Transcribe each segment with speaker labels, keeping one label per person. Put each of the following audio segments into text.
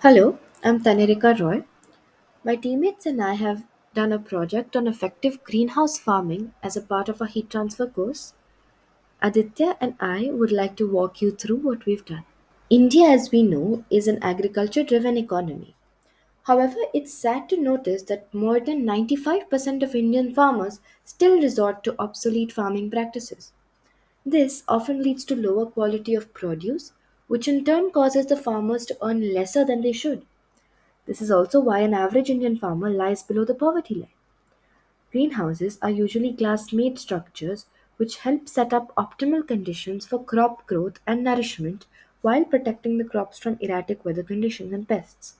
Speaker 1: Hello, I'm Tanirika Roy. My teammates and I have done a project on effective greenhouse farming as a part of our heat transfer course. Aditya and I would like to walk you through what we've done. India, as we know, is an agriculture driven economy. However, it's sad to notice that more than 95% of Indian farmers still resort to obsolete farming practices. This often leads to lower quality of produce, which in turn causes the farmers to earn lesser than they should. This is also why an average Indian farmer lies below the poverty line. Greenhouses are usually glass made structures which help set up optimal conditions for crop growth and nourishment while protecting the crops from erratic weather conditions and pests.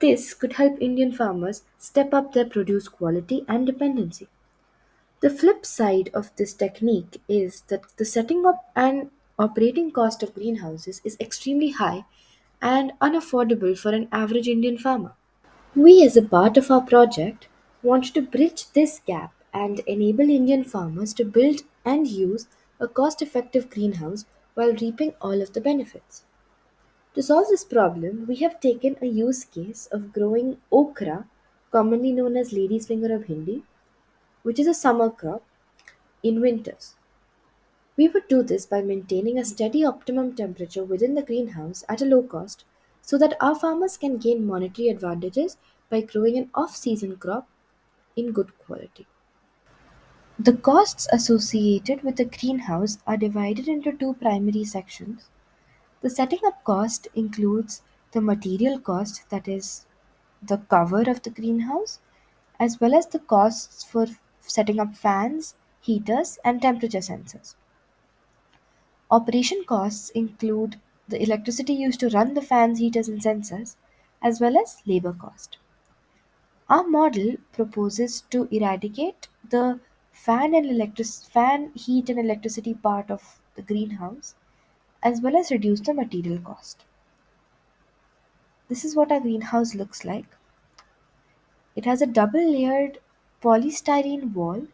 Speaker 1: This could help Indian farmers step up their produce quality and dependency. The flip side of this technique is that the setting up and operating cost of greenhouses is extremely high and unaffordable for an average Indian farmer. We, as a part of our project, want to bridge this gap and enable Indian farmers to build and use a cost effective greenhouse while reaping all of the benefits. To solve this problem, we have taken a use case of growing okra, commonly known as lady's finger of Hindi, which is a summer crop, in winters. We would do this by maintaining a steady optimum temperature within the greenhouse at a low cost so that our farmers can gain monetary advantages by growing an off season crop in good quality. The costs associated with the greenhouse are divided into two primary sections. The setting up cost includes the material cost, that is, the cover of the greenhouse, as well as the costs for setting up fans, heaters, and temperature sensors. Operation costs include the electricity used to run the fans, heaters, and sensors, as well as labor cost. Our model proposes to eradicate the fan and electric fan heat and electricity part of the greenhouse as well as reduce the material cost. This is what our greenhouse looks like. It has a double layered polystyrene wall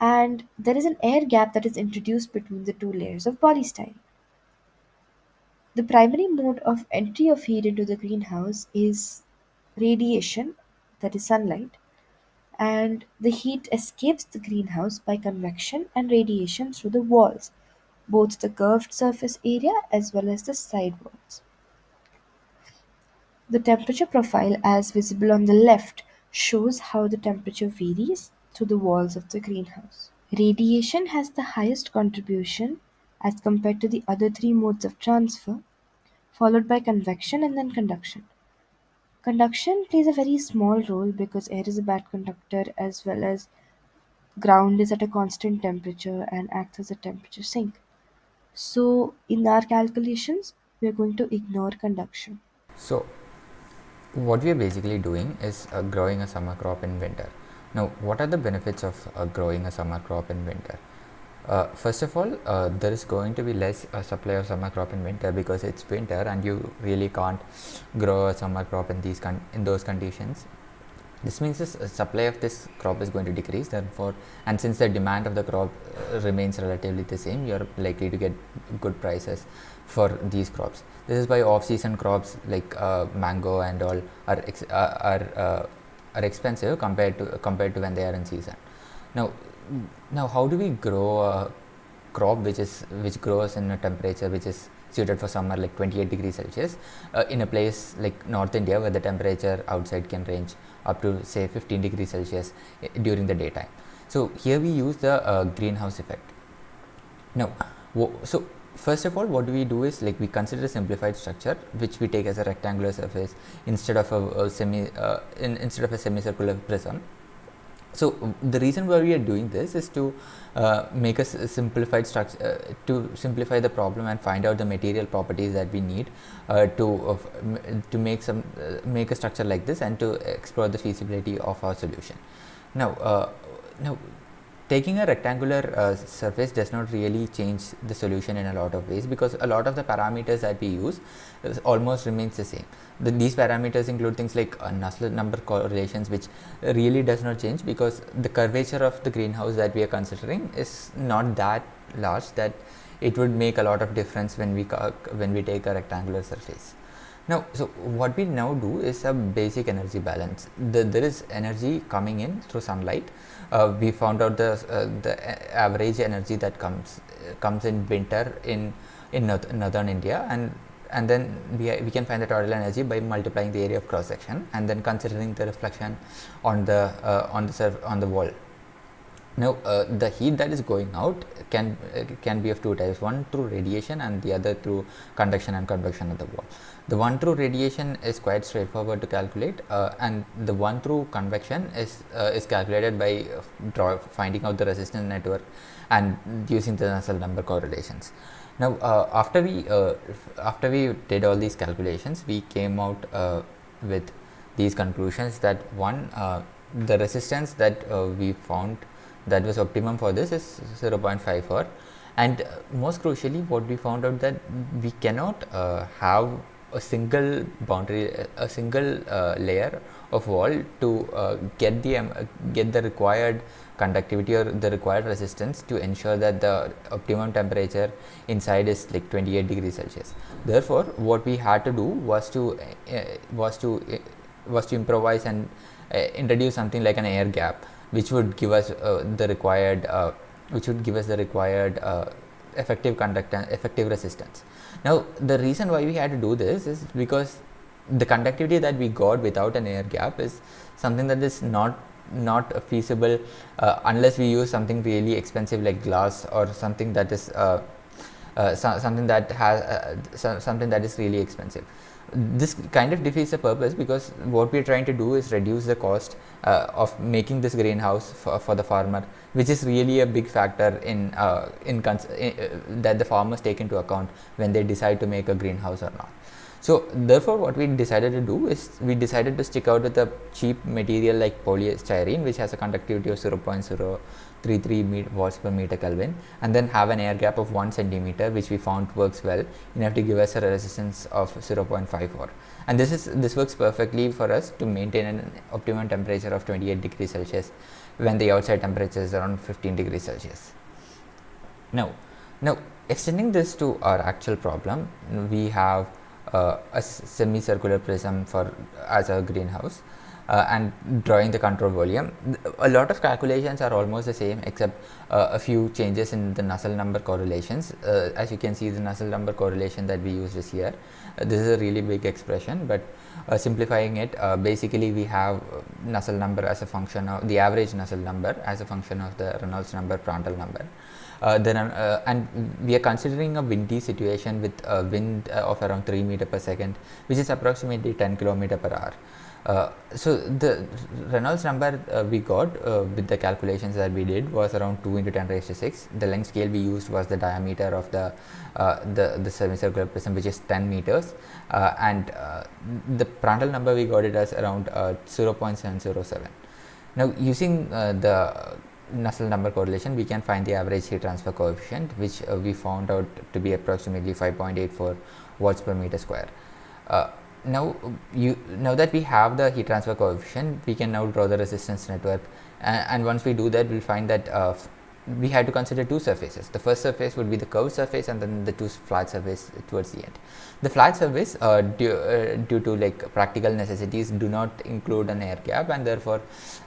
Speaker 1: and there is an air gap that is introduced between the two layers of polystyrene. The primary mode of entry of heat into the greenhouse is radiation, that is sunlight, and the heat escapes the greenhouse by convection and radiation through the walls, both the curved surface area as well as the side walls. The temperature profile as visible on the left shows how the temperature varies through the walls of the greenhouse. Radiation has the highest contribution as compared to the other three modes of transfer, followed by convection and then conduction. Conduction plays a very small role because air is a bad conductor as well as ground is at a constant temperature and acts as a temperature sink. So, in our calculations, we are going to ignore conduction.
Speaker 2: So, what we are basically doing is uh, growing a summer crop in winter. Now, what are the benefits of uh, growing a summer crop in winter? Uh, first of all, uh, there is going to be less uh, supply of summer crop in winter because it's winter and you really can't grow a summer crop in these in those conditions. This means the supply of this crop is going to decrease. Therefore, and since the demand of the crop uh, remains relatively the same, you are likely to get good prices for these crops. This is why off-season crops like uh, mango and all are uh, are uh, are expensive compared to compared to when they are in season. Now, now how do we grow a crop which is which grows in a temperature which is suited for summer like 28 degrees celsius uh, in a place like north india where the temperature outside can range up to say 15 degrees celsius uh, during the daytime so here we use the uh, greenhouse effect now so first of all what we do is like we consider a simplified structure which we take as a rectangular surface instead of a, a semi uh, in, instead of a semicircular prism. So the reason why we are doing this is to uh, make a simplified structure uh, to simplify the problem and find out the material properties that we need uh, to to make some uh, make a structure like this and to explore the feasibility of our solution. Now uh, now taking a rectangular uh, surface does not really change the solution in a lot of ways because a lot of the parameters that we use almost remains the same. The, these parameters include things like uh, Nusselt number correlations which really does not change because the curvature of the greenhouse that we are considering is not that large that it would make a lot of difference when we when we take a rectangular surface. Now, so what we now do is a basic energy balance. The, there is energy coming in through sunlight. Uh, we found out the uh, the average energy that comes uh, comes in winter in in north, northern India, and and then we, we can find the total energy by multiplying the area of cross section and then considering the reflection on the uh, on the surf, on the wall now, uh, the heat that is going out can uh, can be of two types, one through radiation and the other through conduction and convection of the wall. The one through radiation is quite straightforward to calculate uh, and the one through convection is uh, is calculated by draw, finding out the resistance network and using the Nusselt number correlations. Now, uh, after we uh, after we did all these calculations, we came out with these conclusions that one the resistance that we found that was optimum for this is 0.54 and uh, most crucially what we found out that we cannot uh, have a single boundary a single uh, layer of wall to uh, get the um, get the required conductivity or the required resistance to ensure that the optimum temperature inside is like 28 degrees celsius. Therefore what we had to do was to uh, was to uh, was to improvise and introduce something like an air gap which would give us uh, the required uh, which would give us the required uh, effective conductance effective resistance. Now the reason why we had to do this is because the conductivity that we got without an air gap is something that is not not feasible uh, unless we use something really expensive like glass or something that is uh, uh, so, something that has so, something that is really expensive this kind of defeats the purpose because what we are trying to do is reduce the cost uh, of making this greenhouse for, for, the farmer which is really a big factor in, uh, in, in uh, that the farmers take into account when they decide to make a greenhouse or not. So, therefore, what we decided to do is we decided to stick out with a cheap material like polystyrene which has a conductivity of 0.0 33 watts per meter Kelvin and then have an air gap of 1 centimeter which we found works well enough to give us a resistance of 0.54 and this is this works perfectly for us to maintain an optimum temperature of 28 degrees Celsius when the outside temperature is around 15 degrees Celsius. Now, now extending this to our actual problem we have Uh, a semicircular prism for as a greenhouse uh, and drawing the control volume. A lot of calculations are almost the same except uh, a few changes in the Nusselt number correlations. Uh, as you can see the Nusselt number correlation that we used is here. Uh, this is a really big expression but uh, simplifying it uh, basically we have Nusselt number as a function of the average Nusselt number as a function of the Reynolds number Prandtl number. Then and we are considering a windy situation with a wind of around 3 meter per second which is approximately 10 kilometer per hour uh, so the Reynolds number uh, we got uh, with the calculations that we did was around 2 into 10 raised to 6. The length scale we used was the diameter of the uh, the, the semicircular prism which is 10 meters uh, and the Prandtl number we got it as around 0.707. Now using the Nusselt number correlation we can find the average heat transfer coefficient which we found out to be approximately 5.84 watts per meter square now you now that we have the heat transfer coefficient we can now draw the resistance network. And, and once we do that we'll find that uh, we had to consider two surfaces. The first surface would be the curved surface and then the two flat surface towards the end. The flat surface uh, due, uh, due to like practical necessities do not include an air gap and therefore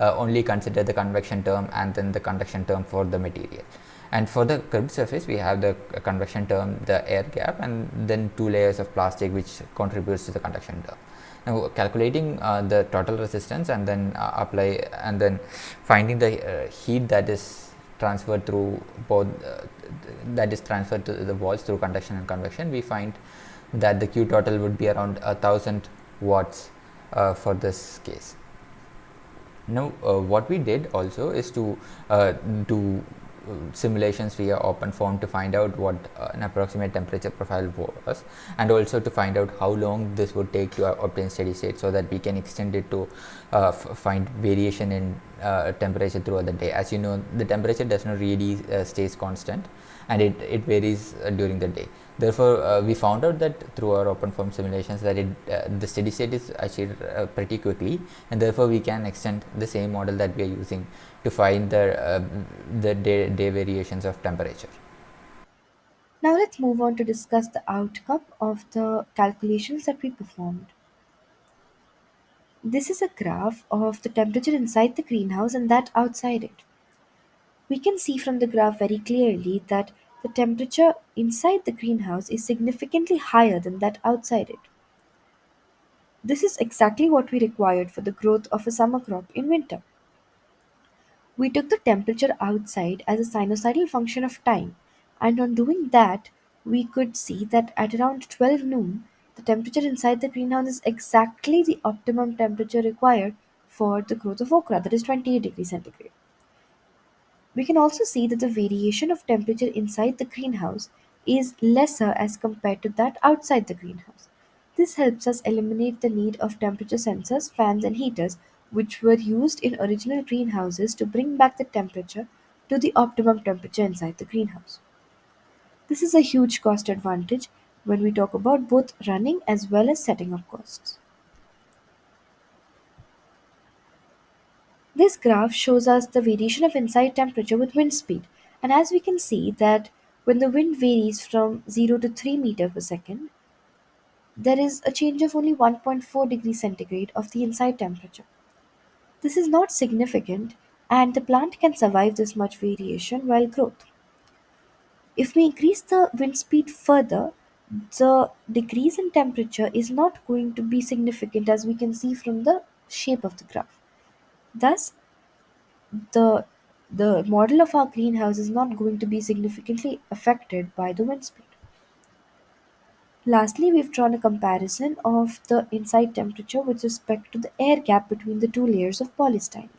Speaker 2: uh, only consider the convection term and then the conduction term for the material and for the curved surface we have the convection term the air gap and then two layers of plastic which contributes to the conduction term. Now calculating uh, the total resistance and then uh, apply and then finding the uh, heat that is transferred through both uh, that is transferred to the walls through conduction and convection we find that the q total would be around a thousand watts uh, for this case. Now uh, what we did also is to do simulations via OpenFOAM to find out what uh, an approximate temperature profile was and also to find out how long this would take to uh, obtain steady state so that we can extend it to uh, find variation in uh, temperature throughout the day. As you know the temperature does not really uh, stays constant and it, it varies uh, during the day. Therefore, uh, we found out that through our OpenFOAM simulations that it, uh, the steady state is achieved pretty quickly and therefore we can extend the same model that we are using to find the, the day, day variations of temperature.
Speaker 1: Now let's move on to discuss the outcome of the calculations that we performed. This is a graph of the temperature inside the greenhouse and that outside it. We can see from the graph very clearly that the temperature inside the greenhouse is significantly higher than that outside it. This is exactly what we required for the growth of a summer crop in winter. We took the temperature outside as a sinusoidal function of time, and on doing that, we could see that at around 12 noon, the temperature inside the greenhouse is exactly the optimum temperature required for the growth of okra, that is 28 degrees centigrade. We can also see that the variation of temperature inside the greenhouse is lesser as compared to that outside the greenhouse. This helps us eliminate the need of temperature sensors, fans, and heaters, which were used in original greenhouses to bring back the temperature to the optimum temperature inside the greenhouse. This is a huge cost advantage when we talk about both running as well as setting up costs. This graph shows us the variation of inside temperature with wind speed, and as we can see that when the wind varies from 0 to 3 meter per second, there is a change of only 1.4 degree centigrade of the inside temperature. This is not significant and the plant can survive this much variation while growth. If we increase the wind speed further, the decrease in temperature is not going to be significant as we can see from the shape of the graph. Thus, the the model of our greenhouse is not going to be significantly affected by the wind speed. Lastly, we've drawn a comparison of the inside temperature with respect to the air gap between the two layers of polystyrene.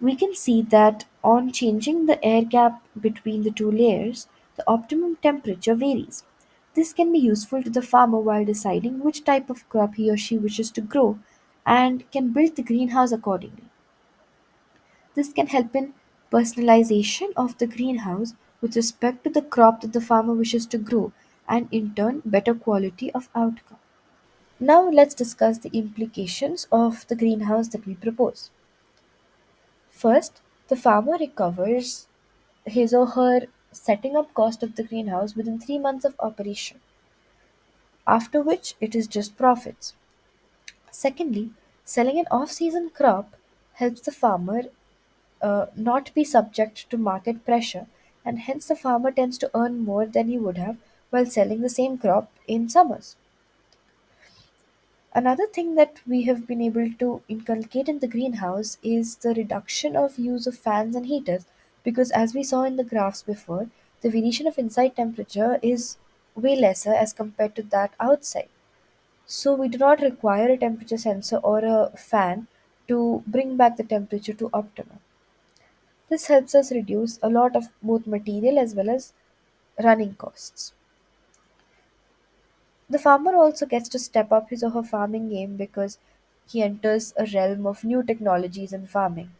Speaker 1: We can see that on changing the air gap between the two layers, the optimum temperature varies. This can be useful to the farmer while deciding which type of crop he or she wishes to grow and can build the greenhouse accordingly. This can help in personalization of the greenhouse with respect to the crop that the farmer wishes to grow and in turn better quality of outcome. Now let's discuss the implications of the greenhouse that we propose. First, the farmer recovers his or her setting up cost of the greenhouse within 3 months of operation, after which it is just profits. Secondly, selling an off-season crop helps the farmer uh, not be subject to market pressure, and hence the farmer tends to earn more than he would have while selling the same crop in summers. Another thing that we have been able to inculcate in the greenhouse is the reduction of use of fans and heaters because as we saw in the graphs before, the variation of inside temperature is way lesser as compared to that outside. So we do not require a temperature sensor or a fan to bring back the temperature to optimum. This helps us reduce a lot of both material as well as running costs. The farmer also gets to step up his or her farming game because he enters a realm of new technologies in farming.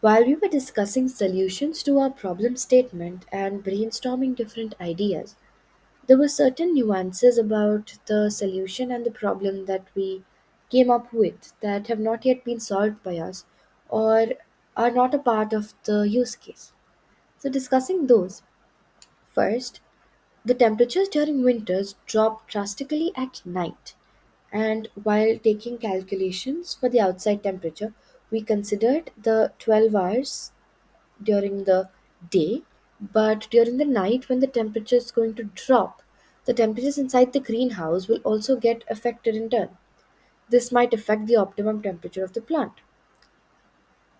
Speaker 3: While we were discussing solutions to our problem statement and brainstorming different ideas, there were certain nuances about the solution and the problem that we came up with that have not yet been solved by us or are not a part of the use case. So, discussing those, first, the temperatures during winters drop drastically at night. And while taking calculations for the outside temperature, we considered the 12 hours during the day, but during the night, when the temperature is going to drop, the temperatures inside the greenhouse will also get affected in turn. This might affect the optimum temperature of the plant.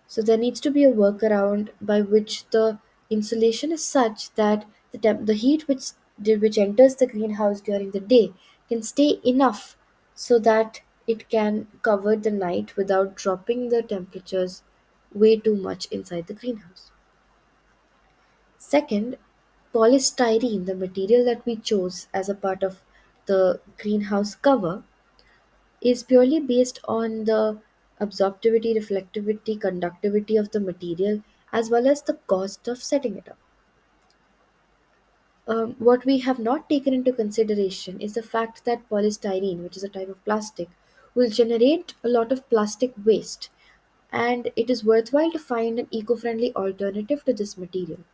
Speaker 3: So there needs to be a workaround by which the insulation is such that the temp- the heat which which enters the greenhouse during the day can stay enough so that it can cover the night without dropping the temperatures way too much inside the greenhouse. Second, polystyrene, the material that we chose as a part of the greenhouse cover, is purely based on the absorptivity, reflectivity, conductivity of the material as well as the cost of setting it up. Um, what we have not taken into consideration is the fact that polystyrene, which is a type of plastic, will generate a lot of plastic waste
Speaker 1: and it is worthwhile to find an eco friendly alternative to this material.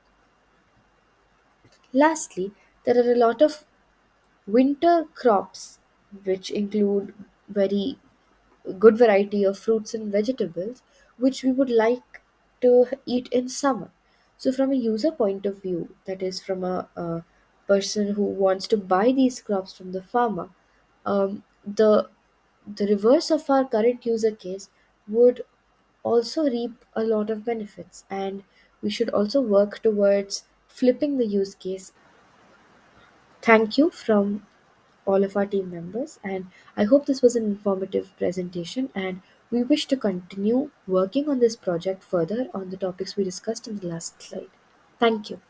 Speaker 1: Lastly, there are a lot of winter crops which include very good variety of fruits and vegetables which we would like to eat in summer. So, from a user point of view, that is, from a, a person who wants to buy these crops from the farmer, um, the the reverse of our current user case would also reap a lot of benefits, and we should also work towards flipping the use case. Thank you from all of our team members and I hope this was an informative presentation and we wish to continue working on this project further on the topics we discussed in the last slide. Thank you.